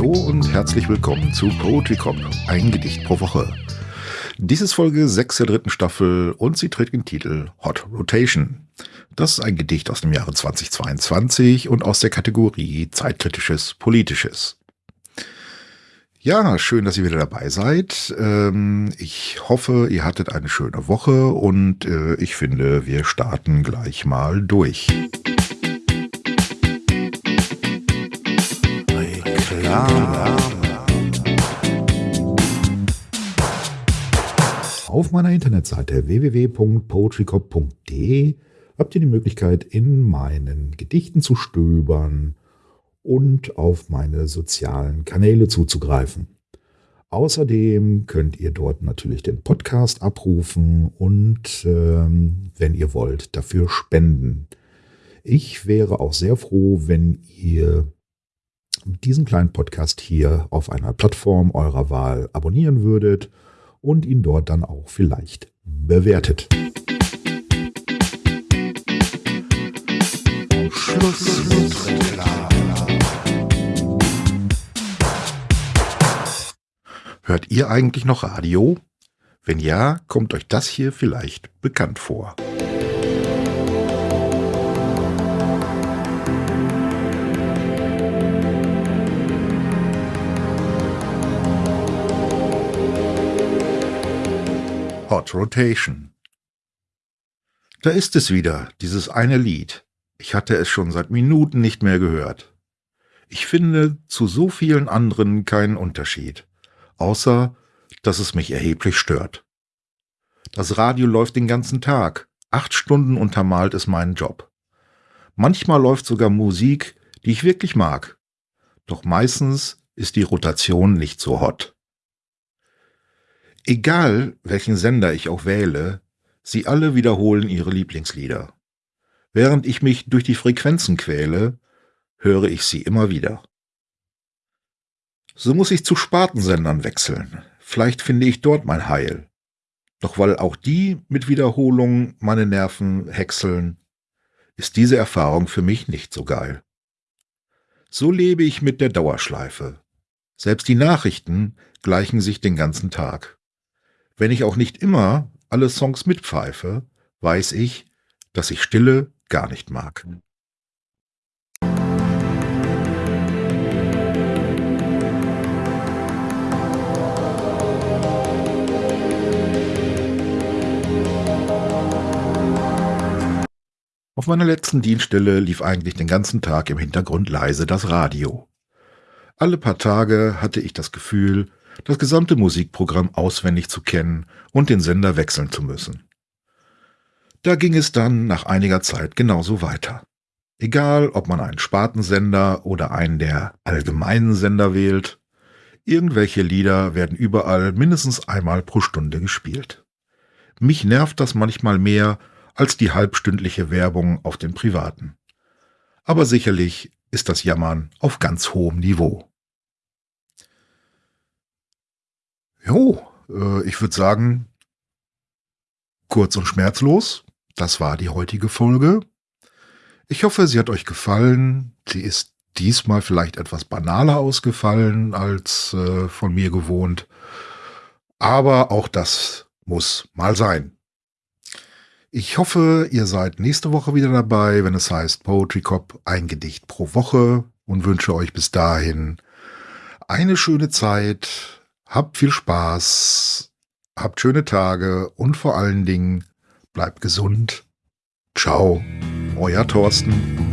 und herzlich willkommen zu Poetry Cop, ein Gedicht pro Woche. Dies ist Folge 6 der dritten Staffel und sie trägt den Titel Hot Rotation. Das ist ein Gedicht aus dem Jahre 2022 und aus der Kategorie Zeitkritisches Politisches. Ja, schön, dass ihr wieder dabei seid. Ähm, ich hoffe, ihr hattet eine schöne Woche und äh, ich finde, wir starten gleich mal durch. Auf meiner Internetseite www.poetrycop.de habt ihr die Möglichkeit, in meinen Gedichten zu stöbern und auf meine sozialen Kanäle zuzugreifen. Außerdem könnt ihr dort natürlich den Podcast abrufen und, ähm, wenn ihr wollt, dafür spenden. Ich wäre auch sehr froh, wenn ihr diesen kleinen Podcast hier auf einer Plattform eurer Wahl abonnieren würdet und ihn dort dann auch vielleicht bewertet. Hört ihr eigentlich noch Radio? Wenn ja, kommt euch das hier vielleicht bekannt vor. Hot Rotation. Da ist es wieder, dieses eine Lied. Ich hatte es schon seit Minuten nicht mehr gehört. Ich finde zu so vielen anderen keinen Unterschied außer dass es mich erheblich stört. Das Radio läuft den ganzen Tag, acht Stunden untermalt es meinen Job. Manchmal läuft sogar Musik, die ich wirklich mag. Doch meistens ist die Rotation nicht so hot. Egal, welchen Sender ich auch wähle, sie alle wiederholen ihre Lieblingslieder. Während ich mich durch die Frequenzen quäle, höre ich sie immer wieder. So muss ich zu Spartensendern wechseln. Vielleicht finde ich dort mein Heil. Doch weil auch die mit Wiederholungen meine Nerven häckseln, ist diese Erfahrung für mich nicht so geil. So lebe ich mit der Dauerschleife. Selbst die Nachrichten gleichen sich den ganzen Tag. Wenn ich auch nicht immer alle Songs mitpfeife, weiß ich, dass ich Stille gar nicht mag. Auf meiner letzten Dienststelle lief eigentlich den ganzen Tag im Hintergrund leise das Radio. Alle paar Tage hatte ich das Gefühl, das gesamte Musikprogramm auswendig zu kennen und den Sender wechseln zu müssen. Da ging es dann nach einiger Zeit genauso weiter. Egal, ob man einen Spartensender oder einen der allgemeinen Sender wählt, irgendwelche Lieder werden überall mindestens einmal pro Stunde gespielt. Mich nervt das manchmal mehr, als die halbstündliche Werbung auf den privaten. Aber sicherlich ist das Jammern auf ganz hohem Niveau. Jo, äh, ich würde sagen, kurz und schmerzlos, das war die heutige Folge. Ich hoffe, sie hat euch gefallen. Sie ist diesmal vielleicht etwas banaler ausgefallen als äh, von mir gewohnt. Aber auch das muss mal sein. Ich hoffe, ihr seid nächste Woche wieder dabei, wenn es heißt Poetry Cop ein Gedicht pro Woche und wünsche euch bis dahin eine schöne Zeit. Habt viel Spaß, habt schöne Tage und vor allen Dingen bleibt gesund. Ciao, euer Thorsten.